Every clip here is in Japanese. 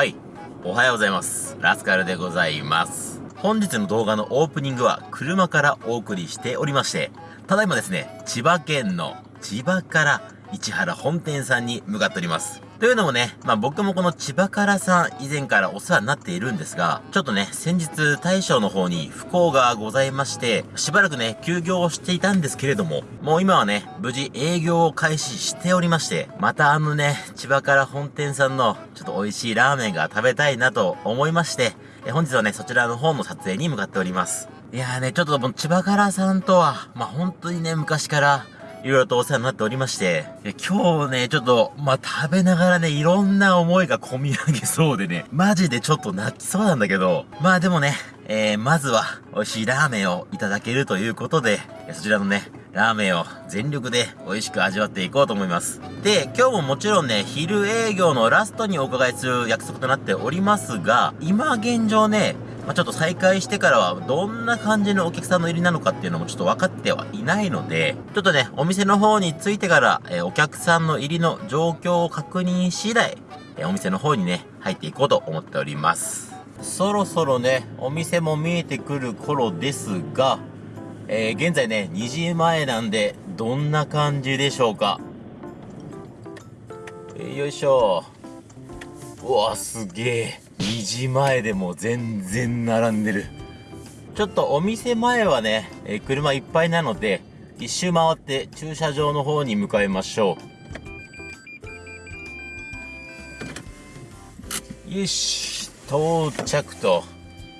はい。おはようございます。ラスカルでございます。本日の動画のオープニングは車からお送りしておりまして、ただいまですね、千葉県の千葉から市原本店さんに向かっております。というのもね、まあ僕もこの千葉からさん以前からお世話になっているんですが、ちょっとね、先日大将の方に不幸がございまして、しばらくね、休業をしていたんですけれども、もう今はね、無事営業を開始しておりまして、またあのね、千葉から本店さんのちょっと美味しいラーメンが食べたいなと思いまして、え本日はね、そちらの方の撮影に向かっております。いやーね、ちょっともう千葉からさんとは、まあ本当にね、昔から、いろいろとお世話になっておりまして、今日ね、ちょっと、まあ、食べながらね、いろんな思いが込み上げそうでね、マジでちょっと泣きそうなんだけど、まあでもね、えー、まずは、美味しいラーメンをいただけるということで、そちらのね、ラーメンを全力で美味しく味わっていこうと思います。で、今日ももちろんね、昼営業のラストにお伺いする約束となっておりますが、今現状ね、まあ、ちょっと再開してからはどんな感じのお客さんの入りなのかっていうのもちょっと分かってはいないので、ちょっとね、お店の方に着いてから、えーお客さんの入りの状況を確認次第、えーお店の方にね、入っていこうと思っております。そろそろね、お店も見えてくる頃ですが、えー現在ね、2時前なんで、どんな感じでしょうか？えーよいしょ。うわ、すげえ。2時前でも全然並んでる。ちょっとお店前はね、えー車いっぱいなので、一周回って駐車場の方に向かいましょう。よし、到着と。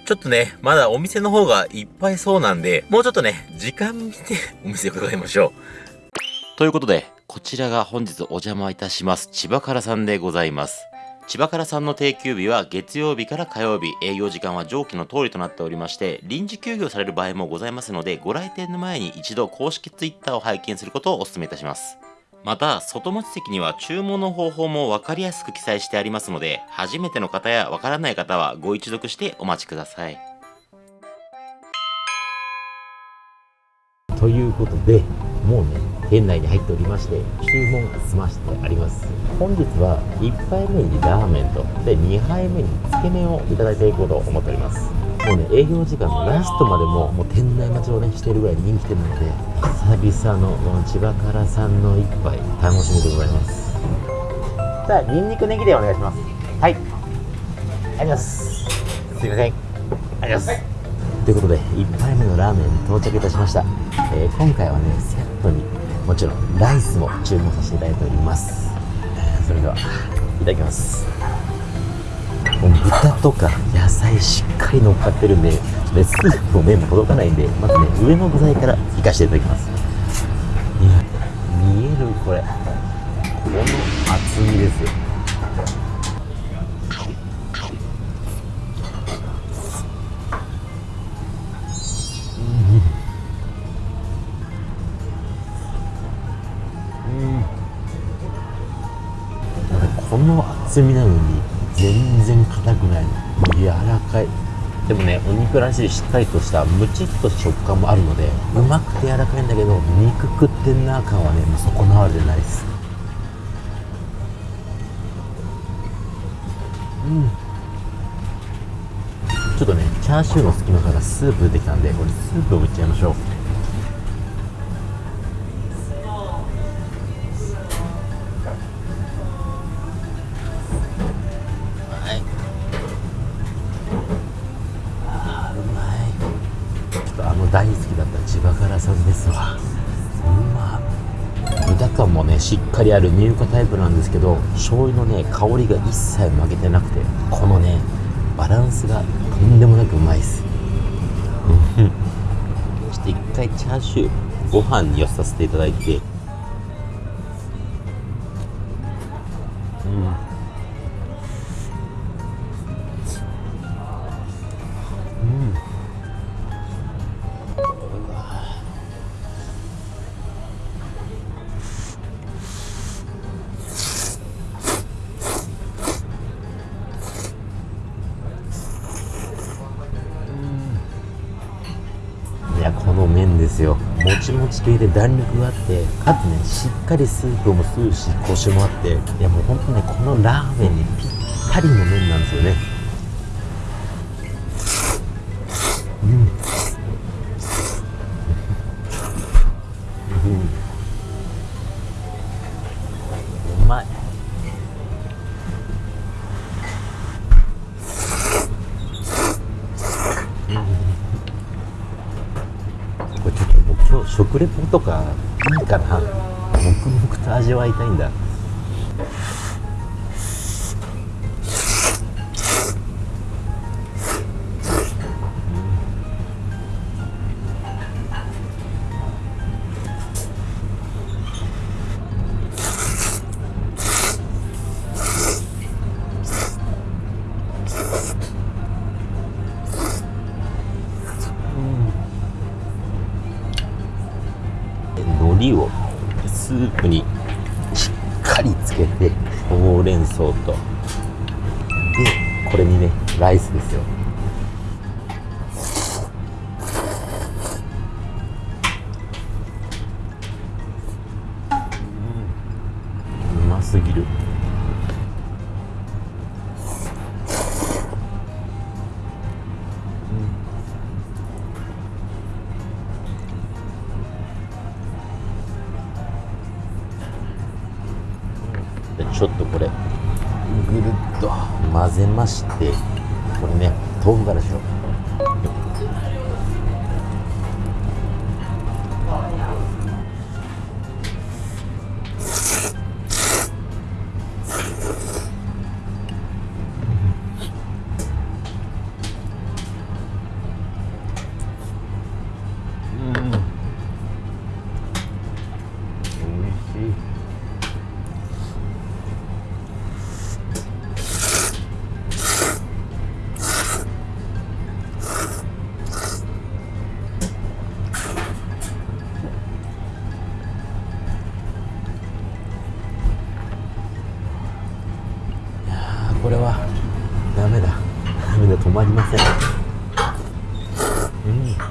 ちょっとね、まだお店の方がいっぱいそうなんで、もうちょっとね、時間見て お店伺いましょう。ということで、こちらが本日お邪魔いたします、千葉からさんでございます。千葉からさんの定休日は月曜日から火曜日、営業時間は上記の通りとなっておりまして、臨時休業される場合もございますので、ご来店の前に一度公式 Twitter を拝見することをお勧めいたします。また、外持ち席には注文の方法も分かりやすく記載してありますので、初めての方やわからない方はご一読してお待ちください。ということでもうね店内に入っておりまして注文が済ましてあります。本日は1杯目にラーメンとで2杯目につけ麺をいただいていこうと思っております。もうね営業時間のラストまでももう店内待ちをねしているぐらい人気店なので久々のこの千葉からさんの一杯楽しみでございます。さあニンニクネギでお願いします。はい。ありがとうございます。すいません。ありがとうございます。ということで1杯目のラーメンに到着いたしました、えー今回はねトにもちろんライスも注文させていただいております、それではいただきます。もう豚とか野菜しっかり乗っかってるんで、ね、スープも麺も届かないんでまずね上の具材からいかしていただきます。いや見えるこれ。この厚みですよ。厚みなのに全然硬くないの柔らかい。でもねお肉らしいしっかりとしたムチっと食感もあるのでうまくて柔らかいんだけど肉食ってんな感はねもう損なわれてないです。うん。ちょっとねチャーシューの隙間からスープ出てきたんでこれスープをいっちゃいましょう。しっかりある乳化タイプなんですけど醤油のね香りが一切負けてなくてこのねバランスがとんでもなくうまいっす。そして一回チャーシューご飯に寄せさせていただいてこの麺ですよ。もちもち系で弾力があってかつねしっかりスープも吸うしコシもあっていやもうほんとねこのラーメンにぴっかりの麺なんですよね。うん、うん、うまいこれちょっともう今日食レポとかいいかな。黙々と味わいたいんだ。これにねライスですよ。うん。うますぎる。ちょっとこれ。ぐるっと混ぜましてこれね豆腐からしようこれはダメだ。ダメだ止まりません。うん。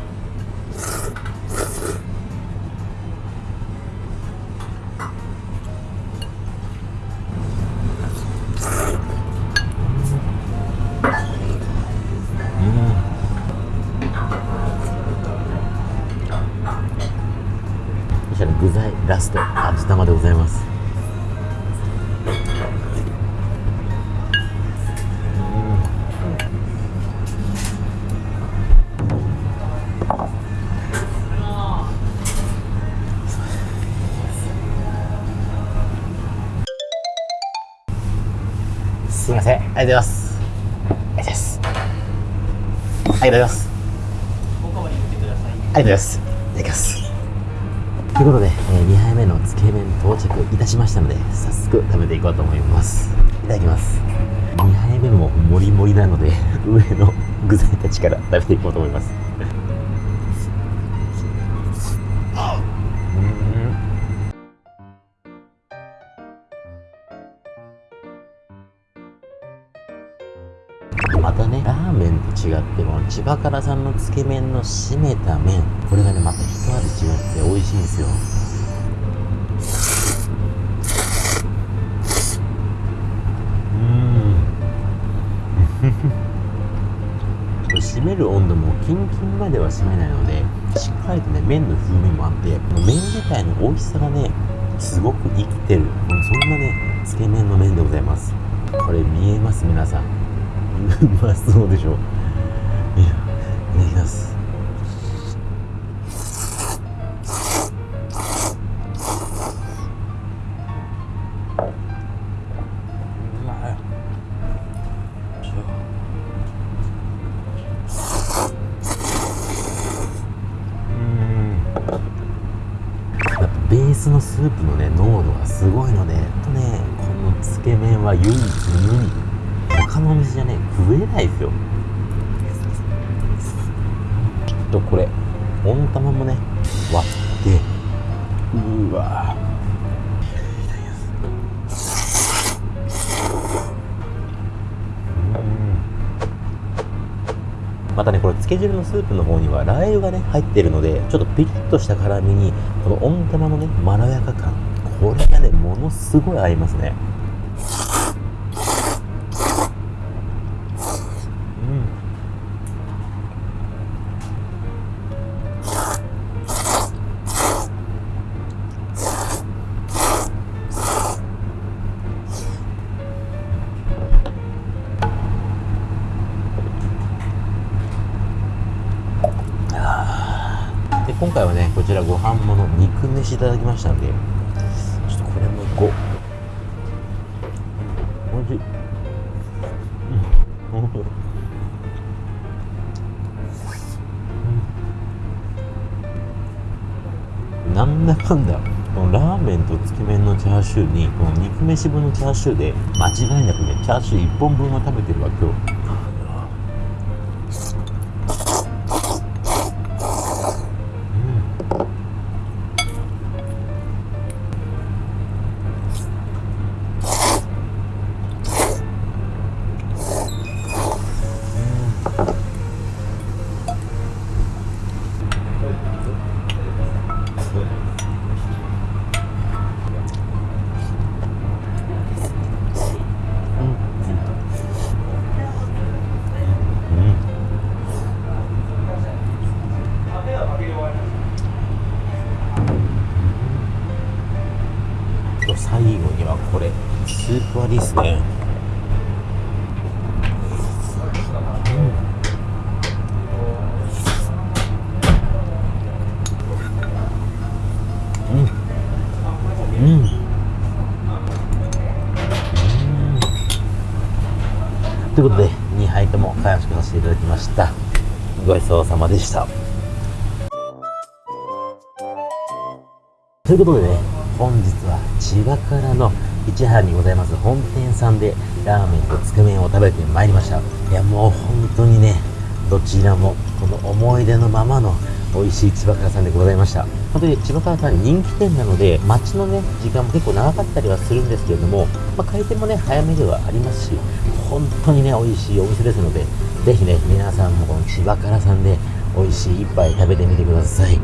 具材ラスト味玉でございますありがとうございます。ありがとうございます。ありがとうございます。ありがとうございます。いただきます。ということで、え2杯目のつけ麺到着いたしましたので早速食べていこうと思います。いただきます。2杯目ももりもりなので上の具材たちから食べていこうと思います。またねラーメンと違ってこの千葉からさんのつけ麺の締めた麺。これがねまた一味違って美味しいんですよ。うん。これ締める温度もキンキンまでは締めないのでしっかりとね麺の風味もあってもう麺自体の美味しさがねすごく生きてる。そんなねつけ麺の麺でございます。これ見えます皆さん。う まそうでしょいやいただきます。うん。やっぱベースのスープのね濃度がすごいのでやっとねこのつけ麺は唯一無二。他のお店じゃね食えないですよ。ちょっとこれ。温玉もね。割って。うわ。またねこれつけ汁のスープの方にはラー油がね入ってるのでちょっとピリッとした辛みにこの温玉のねまろやか感。これがねものすごい合いますね。飯いただきましたんで。ちょっとこれもいこうおいしい。うん。なんだかんだこのラーメンとつけ麺のチャーシューにこの肉飯分のチャーシューで間違いなくねチャーシュー1本分は食べてるわ今日。スープ割りですね。うん。うん。うん。ということで2杯とも完食させていただきました。ごちそうさまでした。ということでね本日は千葉からの市原にございます本店さんでラーメンとつけ麺を食べてまいりましたいやもう本当にねどちらもこの思い出のままの美味しい千葉からさんでございました本当に千葉からさん人気店なので街のね時間も結構長かったりはするんですけれども、まあ、開店もね早めではありますし本当にね美味しいお店ですのでぜひね皆さんもこの千葉からさんで美味しい一杯食べてみてください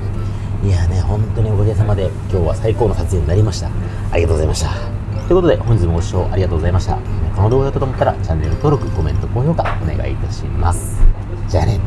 いやね、本当におかげさまで今日は最高の撮影になりました。ありがとうございました。ということで、本日もご視聴ありがとうございました。この動画だったと思ったら、チャンネル登録、コメント、高評価お願いいたします。じゃあね。